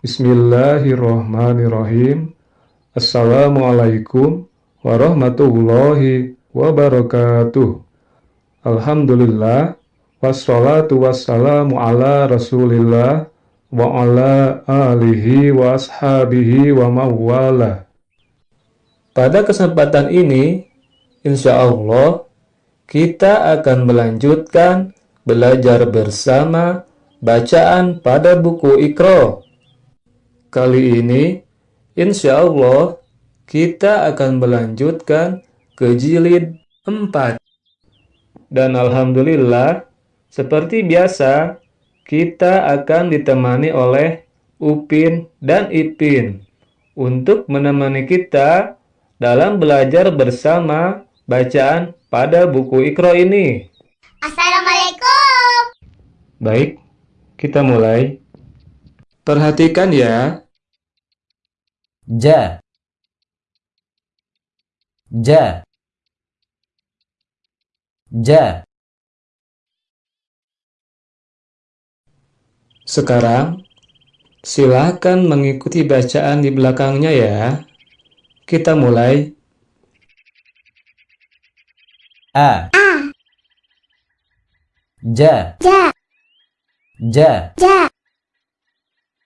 Bismillahirrahmanirrahim. Assalamualaikum warahmatullahi wabarakatuh. Alhamdulillah wassalatu wassalamu ala Rasulillah wa ala alihi wa ashabihi wa mawala. Pada kesempatan ini, insya Allah kita akan melanjutkan belajar bersama bacaan pada buku Iqra. Kali ini, insya Allah, kita akan melanjutkan ke jilid 4. Dan Alhamdulillah, seperti biasa, kita akan ditemani oleh Upin dan Ipin untuk menemani kita dalam belajar bersama bacaan pada buku Iqra ini. Assalamualaikum. Baik, kita mulai. Perhatikan ya. Ja. Ja. Ja. Sekarang, silakan mengikuti bacaan di belakangnya ya. Kita mulai. A. A. Ja. Ja. Ja. Ja.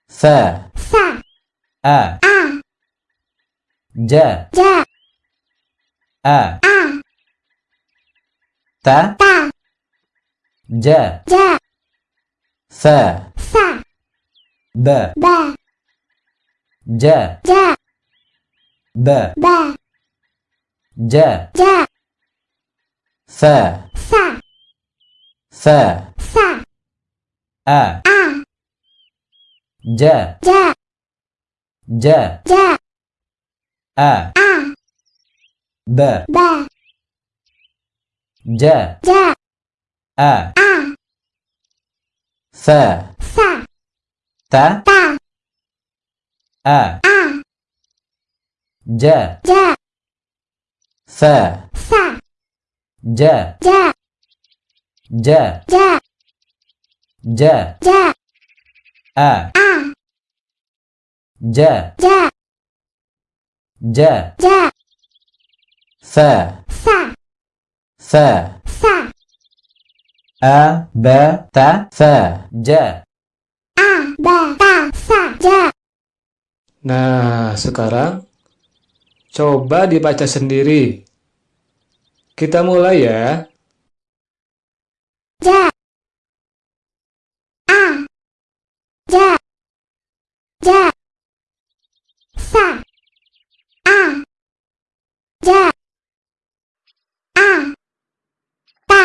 Fa. Fa. A. A. Ja. Ja. A. A. Ta. Ta. Ja. Ja. Fa. Fa. Ba. Ba. Ja. Ja. Ba. Ba. Ja. Ja. Fa. Fa. Fa. A. A. Ja. Ja. Ja. Ja. A. A. Ba. Ba. Ja. Ja. A. A. Fa. Fa. Ta. Ta. A. A. Ja. Ja. Fa. Fa. Ja. Ja. Ja. Ja. Ja. Ja. A. A. Ja. Ja. Ja. Ja. Fa. Fa. Fa. Fa. A. Ba. Ta. Fa. Ja. A. Ba. Ta. Fa. Ja. Nah, sekarang coba dibaca sendiri. Kita mulai ya. Ja. A. Ja. Ja. Fa. A. Ja. A. Ta.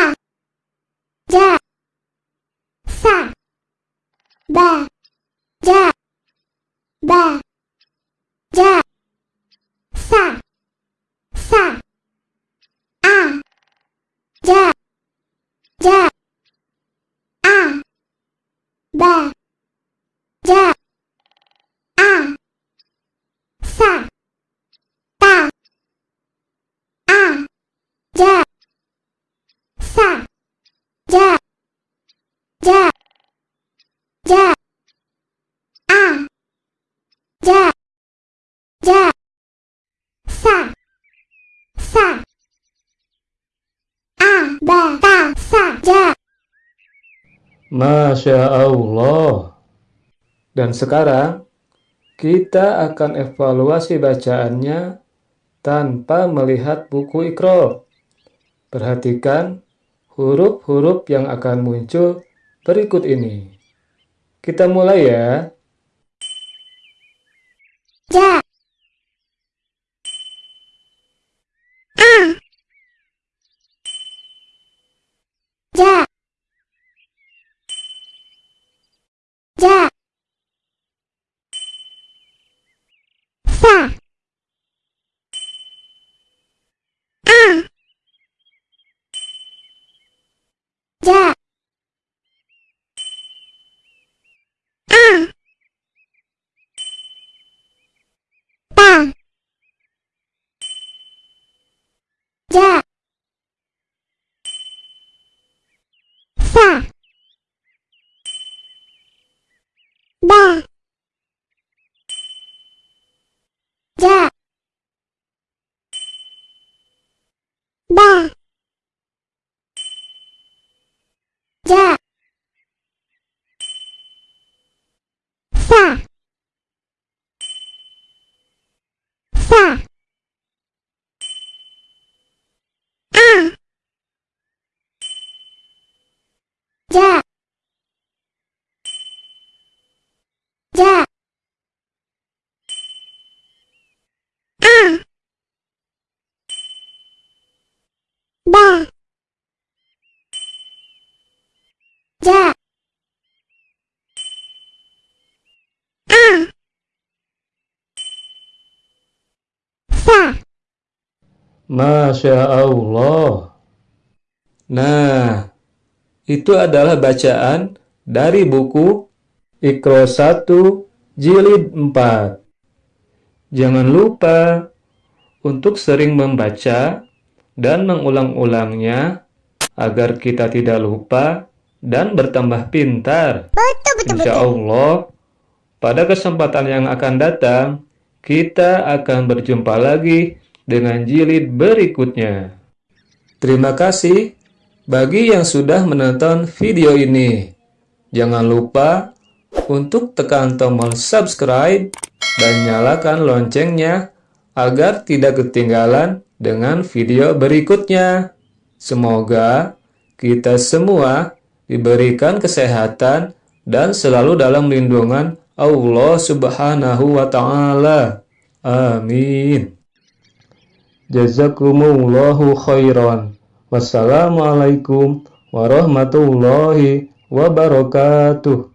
Ja. Fa. Ba. Ja. Ba. Ja. Fa. Fa. A. Ja. Ja. A. Ba. Ja. A. Fa. Ta. A. Ja. Fa. Ja. Ja. Ja. A. Ja. Ja. Fa. Fa. A. Ba. Ta. Fa. Ja. Masya Allah. Dan sekarang, kita akan evaluasi bacaannya tanpa melihat buku Iqra. Perhatikan huruf-huruf yang akan muncul berikut ini. Kita mulai ya. Ja. A. Ja. Ja. Fa. A. Ja. A. Ta. Ja. Fa. Ba. Sa. Sa. A. Ja. Ja. A. Ba. Ja. A. Sa. Masya Allah. Nah, itu adalah bacaan dari buku Iqra 1 Jilid 4. Jangan lupa untuk sering membaca dan mengulang-ulangnya agar kita tidak lupa dan bertambah pintar. Betul, betul, Insya betul. Allah, pada kesempatan yang akan datang, kita akan berjumpa lagi dengan jilid berikutnya. Terima kasih bagi yang sudah menonton video ini. Jangan lupa untuk tekan tombol subscribe dan nyalakan loncengnya agar tidak ketinggalan dengan video berikutnya. Semoga kita semua diberikan kesehatan dan selalu dalam lindungan Allah Subhanahu wa taala. Amin. Jazakumullahu khairan. Wassalamualaikum warahmatullahi wabarakatuh.